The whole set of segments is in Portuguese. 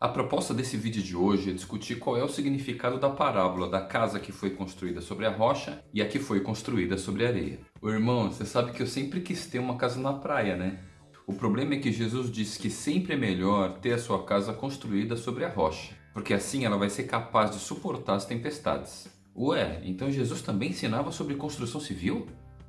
A proposta desse vídeo de hoje é discutir qual é o significado da parábola da casa que foi construída sobre a rocha e a que foi construída sobre a areia. Ô irmão, você sabe que eu sempre quis ter uma casa na praia, né? O problema é que Jesus disse que sempre é melhor ter a sua casa construída sobre a rocha, porque assim ela vai ser capaz de suportar as tempestades. Ué, então Jesus também ensinava sobre construção civil?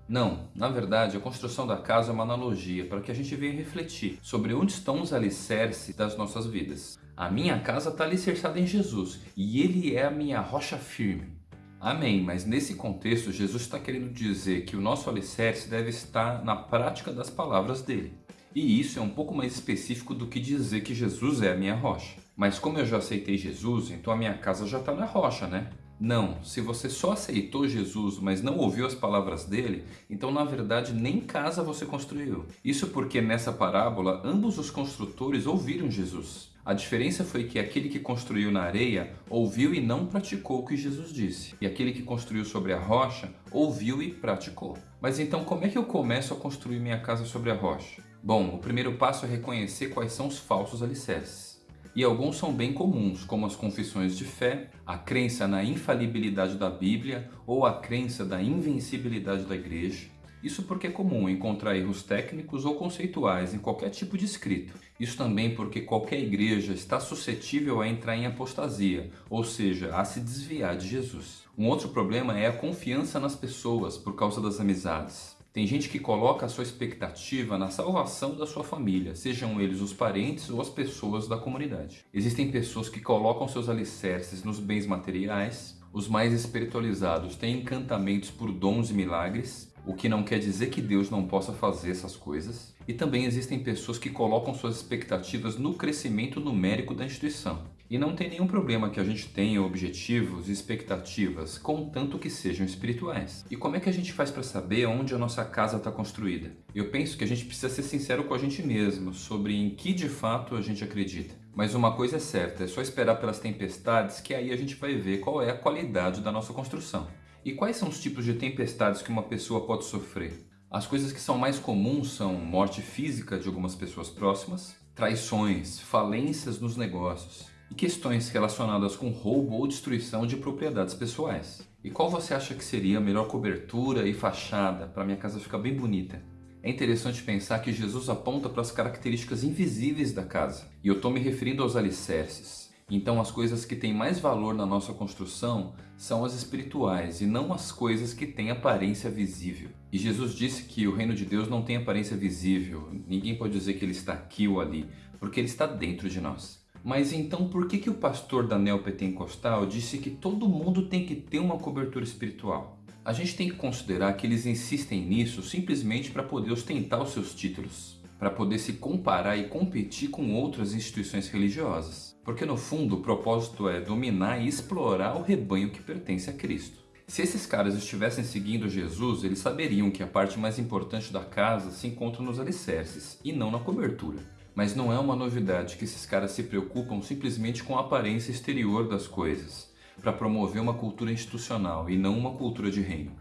Não, na verdade a construção da casa é uma analogia para que a gente venha refletir sobre onde estão os alicerces das nossas vidas. A minha casa está alicerçada em Jesus e Ele é a minha rocha firme. Amém, mas nesse contexto Jesus está querendo dizer que o nosso alicerce deve estar na prática das palavras dele. E isso é um pouco mais específico do que dizer que Jesus é a minha rocha. Mas como eu já aceitei Jesus, então a minha casa já está na rocha, né? Não, se você só aceitou Jesus, mas não ouviu as palavras dele, então na verdade nem casa você construiu. Isso porque nessa parábola ambos os construtores ouviram Jesus. A diferença foi que aquele que construiu na areia ouviu e não praticou o que Jesus disse. E aquele que construiu sobre a rocha ouviu e praticou. Mas então como é que eu começo a construir minha casa sobre a rocha? Bom, o primeiro passo é reconhecer quais são os falsos alicerces e alguns são bem comuns, como as confissões de fé, a crença na infalibilidade da Bíblia ou a crença da invencibilidade da igreja. Isso porque é comum encontrar erros técnicos ou conceituais em qualquer tipo de escrito. Isso também porque qualquer igreja está suscetível a entrar em apostasia, ou seja, a se desviar de Jesus. Um outro problema é a confiança nas pessoas por causa das amizades. Tem gente que coloca a sua expectativa na salvação da sua família, sejam eles os parentes ou as pessoas da comunidade. Existem pessoas que colocam seus alicerces nos bens materiais, os mais espiritualizados têm encantamentos por dons e milagres, o que não quer dizer que Deus não possa fazer essas coisas. E também existem pessoas que colocam suas expectativas no crescimento numérico da instituição. E não tem nenhum problema que a gente tenha objetivos e expectativas, contanto que sejam espirituais. E como é que a gente faz para saber onde a nossa casa está construída? Eu penso que a gente precisa ser sincero com a gente mesmo sobre em que de fato a gente acredita. Mas uma coisa é certa, é só esperar pelas tempestades que aí a gente vai ver qual é a qualidade da nossa construção. E quais são os tipos de tempestades que uma pessoa pode sofrer? As coisas que são mais comuns são morte física de algumas pessoas próximas, traições, falências nos negócios, e questões relacionadas com roubo ou destruição de propriedades pessoais. E qual você acha que seria a melhor cobertura e fachada para minha casa ficar bem bonita? É interessante pensar que Jesus aponta para as características invisíveis da casa. E eu estou me referindo aos alicerces. Então as coisas que têm mais valor na nossa construção são as espirituais e não as coisas que têm aparência visível. E Jesus disse que o reino de Deus não tem aparência visível. Ninguém pode dizer que ele está aqui ou ali, porque ele está dentro de nós. Mas então por que, que o pastor da neopentecostal disse que todo mundo tem que ter uma cobertura espiritual? A gente tem que considerar que eles insistem nisso simplesmente para poder ostentar os seus títulos, para poder se comparar e competir com outras instituições religiosas. Porque no fundo o propósito é dominar e explorar o rebanho que pertence a Cristo. Se esses caras estivessem seguindo Jesus, eles saberiam que a parte mais importante da casa se encontra nos alicerces e não na cobertura. Mas não é uma novidade que esses caras se preocupam simplesmente com a aparência exterior das coisas, para promover uma cultura institucional e não uma cultura de reino.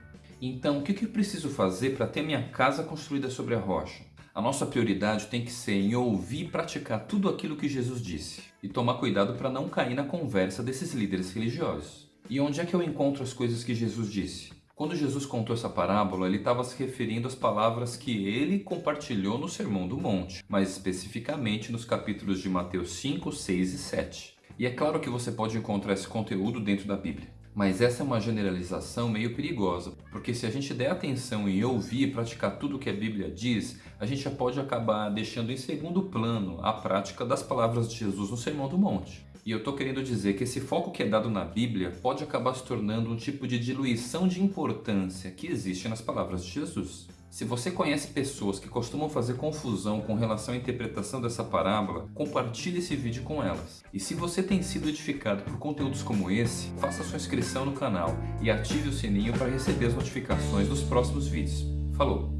Então, o que eu preciso fazer para ter minha casa construída sobre a rocha? A nossa prioridade tem que ser em ouvir e praticar tudo aquilo que Jesus disse, e tomar cuidado para não cair na conversa desses líderes religiosos. E onde é que eu encontro as coisas que Jesus disse? Quando Jesus contou essa parábola, ele estava se referindo às palavras que ele compartilhou no Sermão do Monte, mais especificamente nos capítulos de Mateus 5, 6 e 7. E é claro que você pode encontrar esse conteúdo dentro da Bíblia. Mas essa é uma generalização meio perigosa, porque se a gente der atenção em ouvir e praticar tudo o que a Bíblia diz, a gente já pode acabar deixando em segundo plano a prática das palavras de Jesus no Sermão do Monte. E eu estou querendo dizer que esse foco que é dado na Bíblia pode acabar se tornando um tipo de diluição de importância que existe nas palavras de Jesus. Se você conhece pessoas que costumam fazer confusão com relação à interpretação dessa parábola, compartilhe esse vídeo com elas. E se você tem sido edificado por conteúdos como esse, faça sua inscrição no canal e ative o sininho para receber as notificações dos próximos vídeos. Falou!